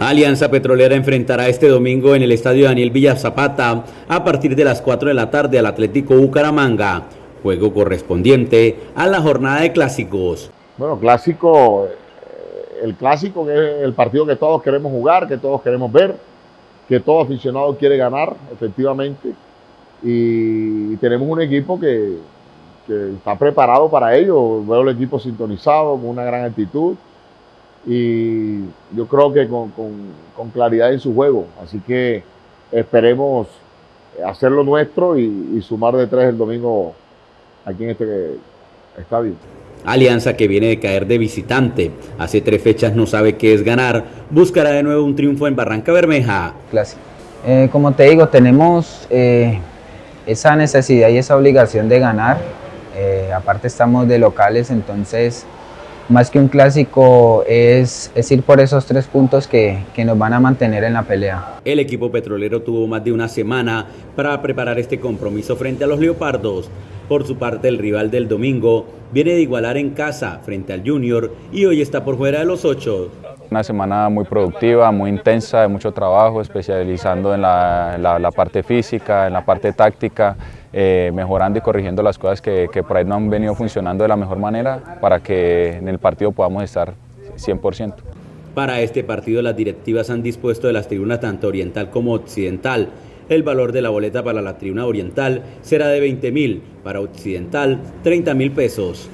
Alianza Petrolera enfrentará este domingo en el estadio Daniel Villa Zapata a partir de las 4 de la tarde al Atlético Bucaramanga, juego correspondiente a la jornada de clásicos. Bueno, clásico, eh, el clásico que es el partido que todos queremos jugar, que todos queremos ver, que todo aficionado quiere ganar, efectivamente, y tenemos un equipo que, que está preparado para ello, veo el equipo sintonizado, con una gran actitud, y yo creo que con, claridad en su juego. Así que esperemos hacerlo nuestro y, sumar de tres el domingo aquí en este estadio. Alianza que viene de caer de visitante, hace tres fechas no sabe qué es ganar, buscará de nuevo un triunfo en Barranca Bermeja. Eh, como te digo, tenemos eh, esa necesidad y esa obligación de ganar, eh, aparte estamos de locales, entonces más que un clásico es, ir por esos tres puntos que, que, nos van a mantener en la pelea. El equipo petrolero tuvo más de una semana para preparar este compromiso frente a los Leopardos. Por su parte, el rival del domingo viene de igualar en casa frente al Junior y hoy está por fuera de los ocho. Una semana muy productiva, muy intensa, de mucho trabajo, especializando en la, la, parte física, en la parte táctica, eh, mejorando y corrigiendo las cosas que, que por ahí no han venido funcionando de la mejor manera para que en el partido podamos estar 100%. Para este partido las directivas han dispuesto de las tribunas tanto oriental como occidental. El valor de la boleta para la tribuna oriental será de 20 mil, para occidental 30 mil pesos.